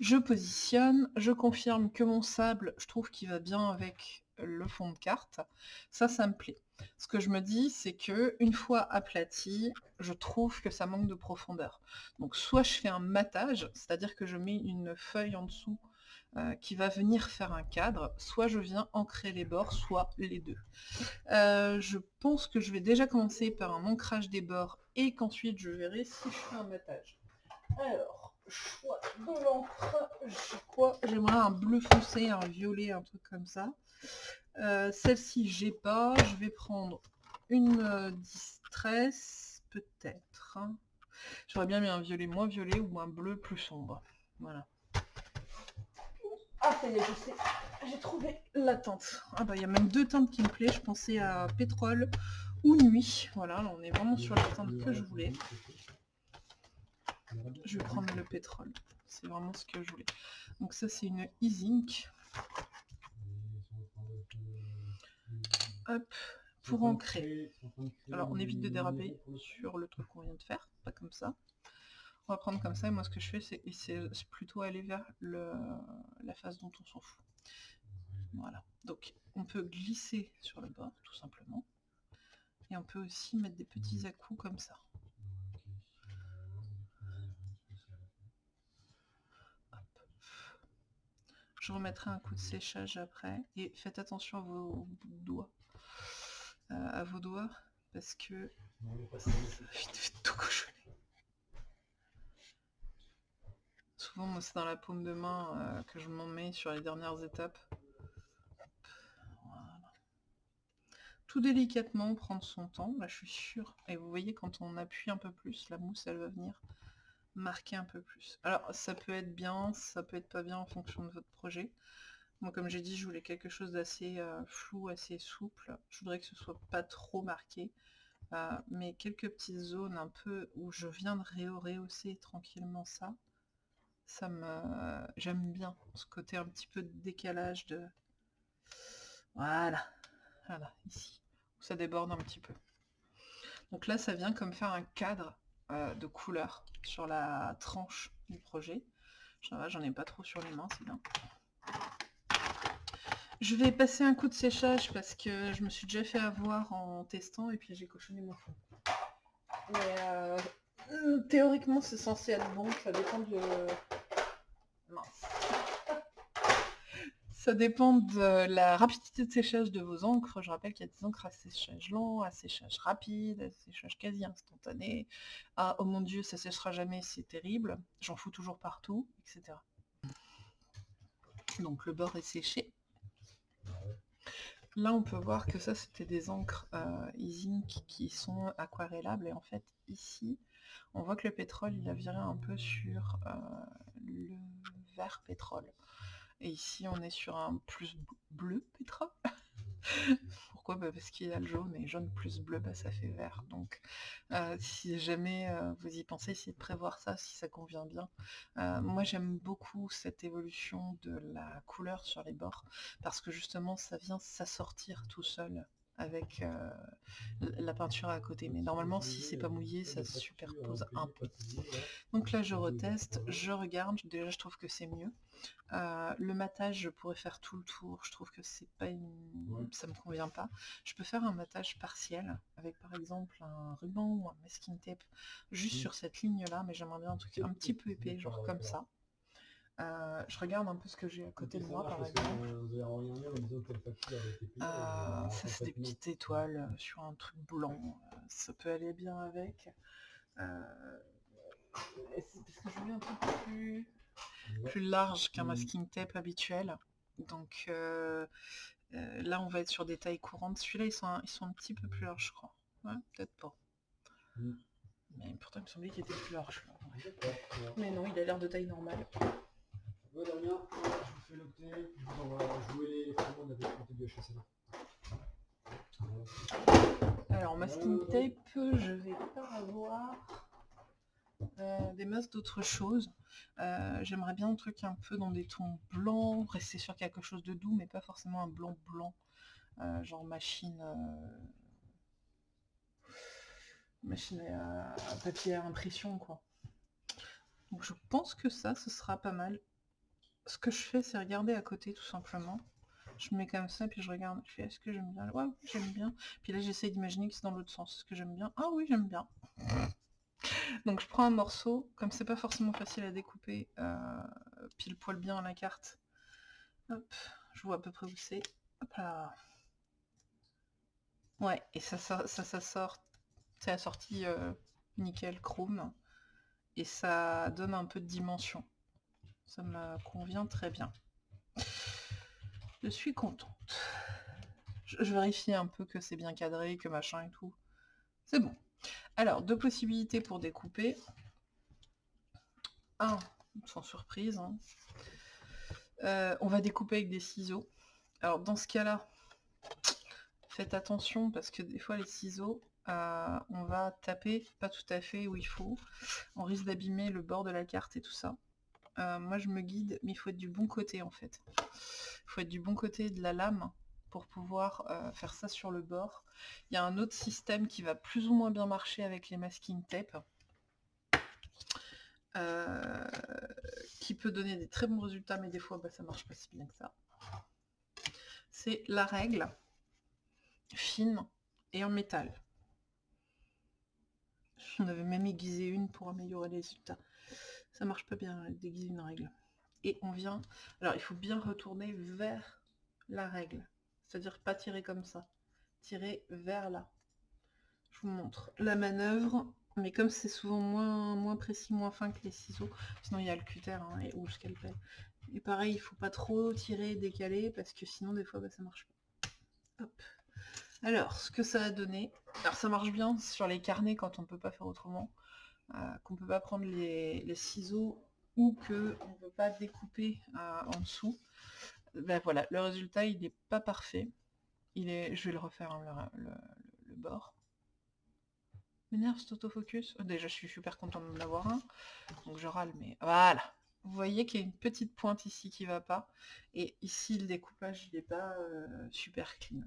Je positionne, je confirme que mon sable, je trouve qu'il va bien avec le fond de carte. Ça, ça me plaît. Ce que je me dis, c'est que une fois aplati, je trouve que ça manque de profondeur. Donc soit je fais un matage, c'est-à-dire que je mets une feuille en dessous euh, qui va venir faire un cadre, soit je viens ancrer les bords, soit les deux. Euh, je pense que je vais déjà commencer par un ancrage des bords et qu'ensuite je verrai si je fais un matage. Alors, choix de l'encre, J'aimerais un bleu foncé, un violet, un truc comme ça. Euh, celle-ci, j'ai pas. Je vais prendre une euh, distress, peut-être. J'aurais bien mis un violet moins violet ou un bleu plus sombre. Voilà. Ah, ça y est, je sais. J'ai trouvé la teinte. Ah bah, il y a même deux teintes qui me plaisent. Je pensais à pétrole ou nuit. Voilà, là, on est vraiment sur la teinte que je voulais. Je vais prendre le pétrole. C'est vraiment ce que je voulais. Donc ça, c'est une e-zinc. Hop, pour ancrer. Alors on évite de déraper sur le truc qu'on vient de faire, pas comme ça. On va prendre comme ça, et moi ce que je fais, c'est plutôt aller vers le, la face dont on s'en fout. Voilà, donc on peut glisser sur le bord, tout simplement. Et on peut aussi mettre des petits à-coups comme ça. Je remettrai un coup de séchage après. Et faites attention à vos doigts. Euh, à vos doigts. Parce que ça vite tout cochonner. Souvent, moi, c'est dans la paume de main euh, que je m'en mets sur les dernières étapes. Tout délicatement, prendre son temps. Là, je suis sûre. Et vous voyez, quand on appuie un peu plus, la mousse, elle va venir marquer un peu plus. Alors ça peut être bien, ça peut être pas bien en fonction de votre projet. Moi comme j'ai dit, je voulais quelque chose d'assez euh, flou, assez souple. Je voudrais que ce soit pas trop marqué. Euh, mais quelques petites zones un peu où je viens de rehausser tranquillement ça. Ça me... J'aime bien ce côté un petit peu de décalage de... Voilà. Voilà, ici. Où ça déborde un petit peu. Donc là, ça vient comme faire un cadre euh, de couleur sur la tranche du projet. J'en ai pas trop sur les mains, c'est bien. Je vais passer un coup de séchage parce que je me suis déjà fait avoir en testant et puis j'ai cochonné mon fond. Mais euh, théoriquement c'est censé être bon, ça dépend de... Mince. Ça dépend de la rapidité de séchage de vos encres. Je rappelle qu'il y a des encres à séchage lent, à séchage rapide, à séchage quasi instantané. Ah, oh mon dieu, ça séchera jamais, c'est terrible. J'en fous toujours partout, etc. Donc le bord est séché. Là, on peut voir que ça, c'était des encres euh, qui sont aquarellables. Et en fait, ici, on voit que le pétrole, il a viré un peu sur euh, le vert pétrole. Et ici, on est sur un plus bleu pétrole. Pourquoi? Bah, Parce qu'il y a le jaune, et jaune plus bleu, bah, ça fait vert. Donc, euh, si jamais euh, vous y pensez, essayez de prévoir ça, si ça convient bien. Euh, moi, j'aime beaucoup cette évolution de la couleur sur les bords, parce que justement, ça vient s'assortir tout seul avec la peinture à côté. Mais normalement, si c'est pas mouillé, ça se superpose un peu. Donc là, je reteste, je regarde. Déjà, je trouve que c'est mieux. le matage, je pourrais faire tout le tour. Je trouve que c'est pas une... ça me convient pas. Je peux faire un matage partiel avec par exemple un ruban ou un masking tape juste sur cette ligne là, mais j'aimerais bien un truc un petit peu épais, genre comme ça. Euh, je regarde un peu ce que j'ai à côté de moi, par exemple. Euh, ça, c'est des petites étoiles euh, sur un truc blanc. Ça peut aller bien avec. parce que je voulais un peu plus, plus large qu'un masking tape habituel. Donc là, on va être sur des tailles courantes. Celui-là, ils sont, un, ils sont un petit peu plus larges, je crois. Ouais, peut-être pas. Mm. Mais pourtant, il me semblait qu'il était plus large. Mais non, il a l'air de taille normale. Bon Damien, je vous fais l'octet, je vous envoie jouer les commandes avec le du HSL. Alors masking tape, je vais pas avoir euh, des masses d'autres choses. Euh, j'aimerais bien un truc un peu dans des tons blancs, rester sur quelque chose de doux, mais pas forcément un blanc blanc, euh, genre machine machine à, papier à impression quoi. Donc je pense que ça, ce sera pas mal ce que je fais, c'est regarder à côté tout simplement. Je mets comme ça, puis je regarde, je fais est-ce que j'aime bien? Ouais, j'aime bien. Puis là, j'essaie d'imaginer que c'est dans l'autre sens. Est-ce que j'aime bien? Ah oui, j'aime bien. Donc je prends un morceau, comme c'est pas forcément facile à découper, euh, pile poil bien à la carte. Hop, je vois à peu près où c'est. Hop là. Ouais, et ça, ça, ça, sort, c'est assorti euh, nickel chrome. Et ça donne un peu de dimension. Ça me convient très bien. Je suis contente. Je, vérifie un peu que c'est bien cadré, que machin et tout. C'est bon. Alors, deux possibilités pour découper. Un, sans surprise. Hein. Euh, on va découper avec des ciseaux. Alors, dans ce cas-là, faites attention parce que des fois, les ciseaux, euh, on va taper pas tout à fait où il faut. On risque d'abîmer le bord de la carte et tout ça. Euh, moi je me guide, mais il faut être du bon côté en fait. Il faut être du bon côté de la lame pour pouvoir euh, faire ça sur le bord. Il y a un autre système qui va plus ou moins bien marcher avec les masking tape. Euh, qui peut donner des très bons résultats, mais des fois bah, ça marche pas si bien que ça. C'est la règle fine et en métal. On avait même aiguisé une pour améliorer les résultats ça marche pas bien déguiser une règle. Et on vient, alors il faut bien retourner vers la règle, c'est-à-dire pas tirer comme ça, tirer vers là. Je vous montre la manœuvre, mais comme c'est souvent moins, moins précis, moins fin que les ciseaux, sinon il y a le cutter hein, et, ou le scalpel. Et pareil, il faut pas trop tirer, décaler, parce que sinon des fois bah, ça marche pas. Hop. Alors, ce que ça a donné, alors ça marche bien sur les carnets quand on peut pas faire autrement. Euh, qu'on peut pas prendre les, ciseaux ou que on peut pas découper euh, en dessous. Ben voilà, le résultat il n'est pas parfait. Il est, je vais le refaire hein, le, bord. M'énerve cet autofocus. Oh, déjà je suis super content de l'avoir un. Donc je râle mais voilà. Vous voyez qu'il y a une petite pointe ici qui va pas. Et ici le découpage il n'est pas euh, super clean.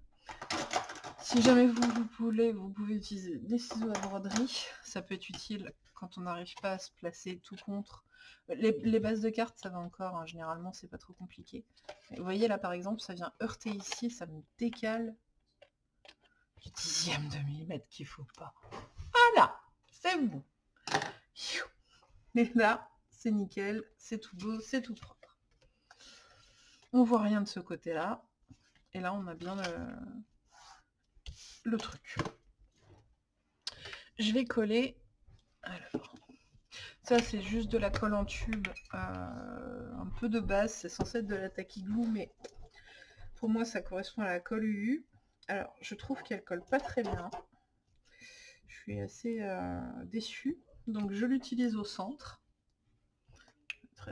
Si jamais vous, voulez, vous pouvez utiliser des ciseaux à broderie. Ça peut être utile quand on n'arrive pas à se placer tout contre Les, bases de cartes, ça va encore, hein, généralement, c'est pas trop compliqué. vous voyez, là, par exemple, ça vient heurter ici, ça me décale du dixième de millimètre qu'il faut pas. Voilà, c'est bon. Mais là, c'est nickel, c'est tout beau, c'est tout propre. On voit rien de ce côté-là. Et là, on a bien le truc. Je vais coller... Alors, ça, c'est juste de la colle en tube, euh, un peu de base. C'est censé être de la glue, mais pour moi, ça correspond à la colle UU. Alors, je trouve qu'elle colle pas très bien. Je suis assez euh, déçue. Donc, je l'utilise au centre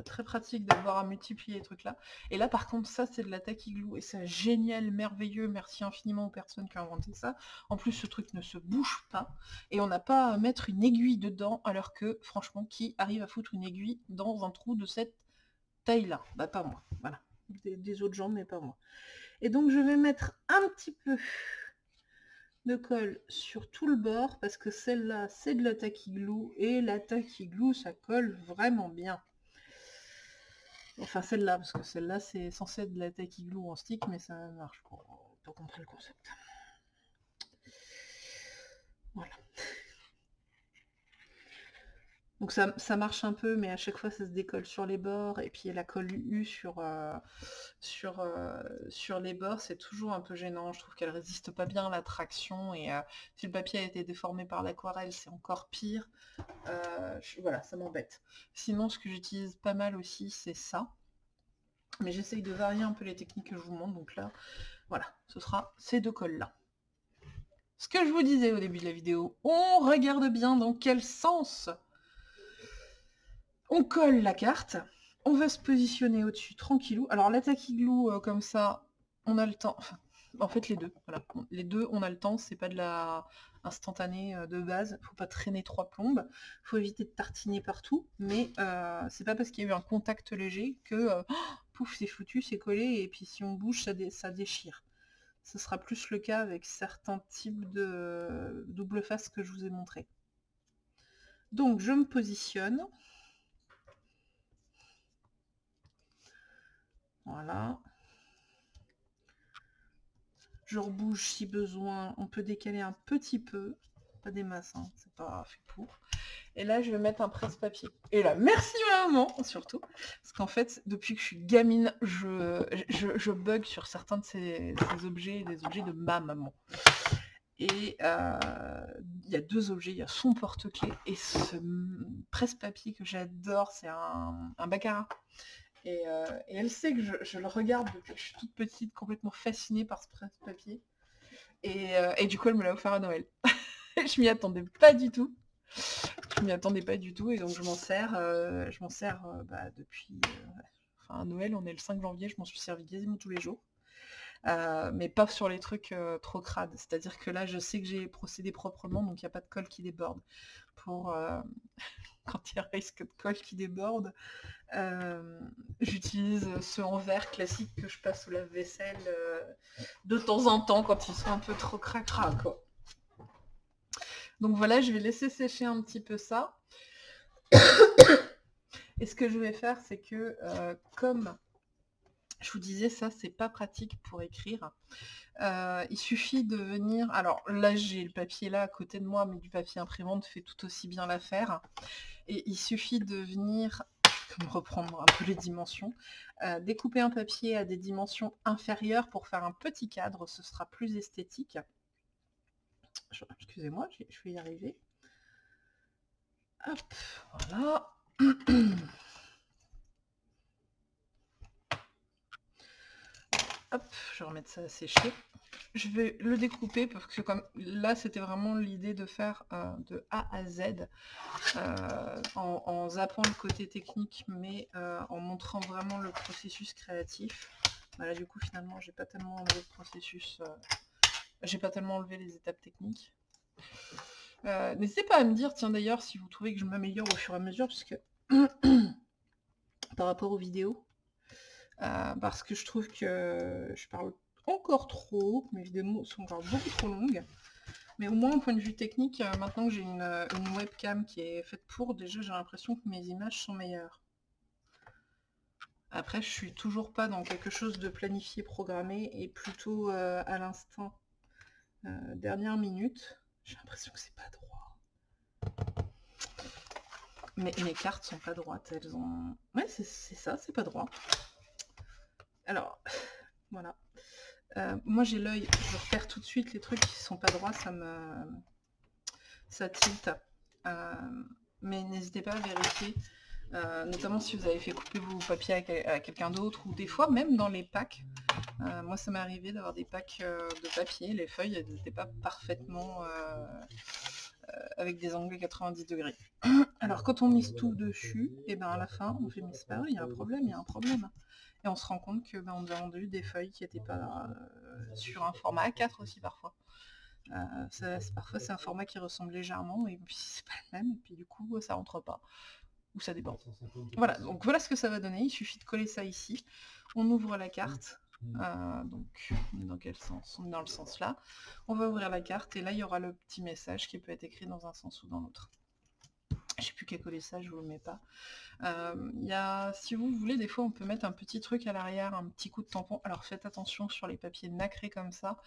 très, pratique d'avoir à multiplier les trucs là. Et là par contre ça c'est de la glue et c'est génial, merveilleux, merci infiniment aux personnes qui ont inventé ça. En plus ce truc ne se bouge pas et on n'a pas à mettre une aiguille dedans alors que franchement qui arrive à foutre une aiguille dans un trou de cette taille là Bah pas moi, voilà. Des, autres gens mais pas moi. Et donc je vais mettre un petit peu de colle sur tout le bord parce que celle-là c'est de la glue et la glue ça colle vraiment bien. Enfin celle-là, parce que celle-là c'est censé être de la glue en stick, mais ça marche pour, pour comprendre le concept. Voilà. Donc ça, marche un peu, mais à chaque fois ça se décolle sur les bords, et puis la colle U sur, euh, sur, euh, sur les bords, c'est toujours un peu gênant. Je trouve qu'elle résiste pas bien à la traction, et euh, si le papier a été déformé par l'aquarelle, c'est encore pire. voilà, ça m'embête. Sinon, ce que j'utilise pas mal aussi, c'est ça. Mais j'essaye de varier un peu les techniques que je vous montre, donc là, voilà, ce sera ces deux colles-là. Ce que je vous disais au début de la vidéo, on regarde bien dans quel sens on colle la carte, on va se positionner au-dessus tranquillou. Alors l'attaque igloo euh, comme ça, on a le temps. en fait les deux. Les deux, on a le temps, c'est pas de la instantanée euh, de base. Faut pas traîner trois plombes. Faut éviter de tartiner partout. Mais euh, c'est pas parce qu'il y a eu un contact léger que pouf c'est foutu, c'est collé, et puis si on bouge, ça, ça déchire. Ce sera plus le cas avec certains types de double face que je vous ai montré. Donc je me positionne. Voilà. Je rebouge si besoin. On peut décaler un petit peu. Pas des masses, hein. c'est pas fait pour. Et là, je vais mettre un presse-papier. Et là, merci maman, surtout. Parce qu'en fait, depuis que je suis gamine, je, je, bug sur certains de ces, objets, des objets de ma maman. Et euh, il y a deux objets, il y a son porte-clés et ce presse-papier que j'adore, c'est un, un baccarat. Euh, et, elle sait que je, le regarde depuis que je suis toute petite, complètement fascinée par ce presse-papier. Euh, et, du coup, elle me l'a offert à Noël. je m'y attendais pas du tout. Je m'y attendais pas du tout et donc je m'en sers, euh, je m'en sers bah, depuis. enfin, Noël, on est le 5 janvier, je m'en suis servi quasiment tous les jours. mais pas sur les trucs trop crades. C'est-à-dire que là, je sais que j'ai procédé proprement, donc il n'y a pas de colle qui déborde. Pour, quand il y a risque de colle qui déborde, euh, j'utilise ce en classique que je passe au lave-vaisselle euh, de temps en temps quand ils sont un peu trop cracra Donc voilà, je vais laisser sécher un petit peu ça. Et ce que je vais faire, c'est que euh, comme je vous disais, ça c'est pas pratique pour écrire. il suffit de venir. Alors là j'ai le papier là à côté de moi, mais du papier imprimante fait tout aussi bien l'affaire. Et il suffit de venir reprendre un peu les dimensions, euh, découper un papier à des dimensions inférieures pour faire un petit cadre, ce sera plus esthétique. Excusez-moi, je vais y arriver. Hop, voilà. Hop, je vais remettre ça à sécher. Je vais le découper parce que comme là c'était vraiment l'idée de faire euh, de A à Z euh, en, zappant le côté technique mais euh, en montrant vraiment le processus créatif. Voilà du coup finalement j'ai pas tellement enlevé le processus, j'ai pas tellement enlevé les étapes techniques. N'hésitez pas à me dire tiens d'ailleurs si vous trouvez que je m'améliore au fur et à mesure parce que par rapport aux vidéos euh, parce que je trouve que je parle encore trop, mes vidéos sont encore beaucoup trop longues. Mais au moins, au point de vue technique, euh, maintenant que j'ai une, webcam qui est faite pour, déjà j'ai l'impression que mes images sont meilleures. Après, je suis toujours pas dans quelque chose de planifié, programmé, et plutôt à l'instant, dernière minute. J'ai l'impression que c'est pas droit. Mais mes cartes sont pas droites, elles ont... Ouais, c'est ça, c'est pas droit. Alors, voilà. Euh, moi j'ai l'œil, je repère tout de suite les trucs qui sont pas droits, ça me... ça tilte. Euh, mais n'hésitez pas à vérifier, euh, notamment si vous avez fait couper vos papiers à, quelqu'un d'autre, ou des fois même dans les packs. moi ça m'est arrivé d'avoir des packs de papier, les feuilles n'étaient pas parfaitement avec des angles 90 degrés. Alors quand on mise tout dessus, et ben à la fin on fait mais c'est pas vrai, il y a un problème, il y a un problème. Et on se rend compte que ben, on a vendu des feuilles qui n'étaient pas euh, sur un format A4 aussi parfois. Euh, parfois c'est un format qui ressemble légèrement et puis c'est pas le même et puis du coup ça rentre pas ou ça dépend. Voilà, donc voilà ce que ça va donner, il suffit de coller ça ici. On ouvre la carte, euh, donc dans quel sens? On est dans le sens là. On va ouvrir la carte et là il y aura le petit message qui peut être écrit dans un sens ou dans l'autre. Je sais plus qu'à coller ça, je vous le mets pas. Euh, y a, si vous voulez, des fois on peut mettre un petit truc à l'arrière, un petit coup de tampon. Alors faites attention sur les papiers nacrés comme ça.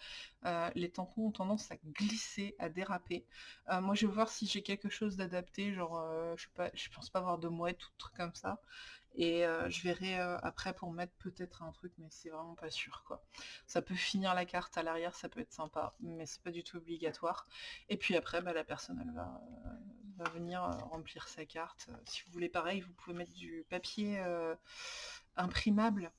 Euh, les tampons ont tendance à glisser, à déraper. Euh, moi je vais voir si j'ai quelque chose d'adapté, genre je sais pas, je pense pas avoir de mouettes ou de trucs comme ça. Et je verrai après pour mettre peut-être un truc, mais c'est vraiment pas sûr quoi. Ça peut finir la carte à l'arrière, ça peut être sympa, mais c'est pas du tout obligatoire. Et puis après, bah, la personne elle va, va venir remplir sa carte. Si vous voulez pareil, vous pouvez mettre du papier imprimable,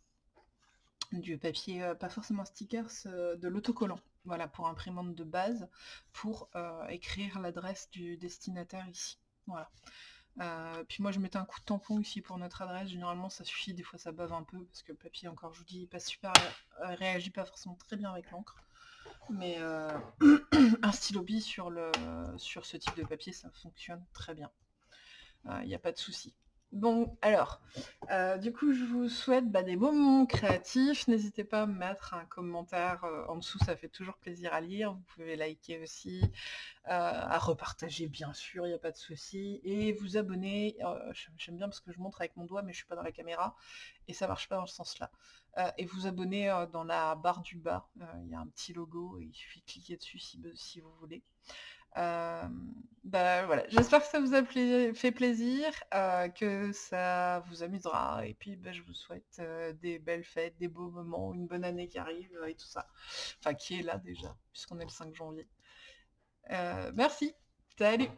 du papier, pas forcément stickers, de l'autocollant. Voilà, pour imprimante de base, pour écrire l'adresse du destinataire ici. Voilà. Euh, puis moi je mettais un coup de tampon ici pour notre adresse, généralement ça suffit, des fois ça bave un peu, parce que le papier encore je vous dis pas super, euh, réagit pas forcément très bien avec l'encre. Mais euh, un stylo bille sur, ce type de papier ça fonctionne très bien. Il n'y a pas de souci. Bon, alors, euh, du coup, je vous souhaite bah, des moments créatifs. N'hésitez pas à mettre un commentaire euh, en dessous, ça fait toujours plaisir à lire. Vous pouvez liker aussi, euh, à repartager, bien sûr, il n'y a pas de souci. Et vous abonner, j'aime bien parce que je montre avec mon doigt, mais je ne suis pas dans la caméra, et ça marche pas dans ce sens-là. et vous abonner dans la barre du bas, il y a un petit logo, et il suffit de cliquer dessus si vous voulez. Euh, bah, voilà, j'espère que ça vous a fait plaisir, euh, que ça vous amusera, et puis bah, je vous souhaite euh, des belles fêtes, des beaux moments, une bonne année qui arrive et tout ça. Enfin, qui est là déjà, puisqu'on est le 5 janvier. merci, salut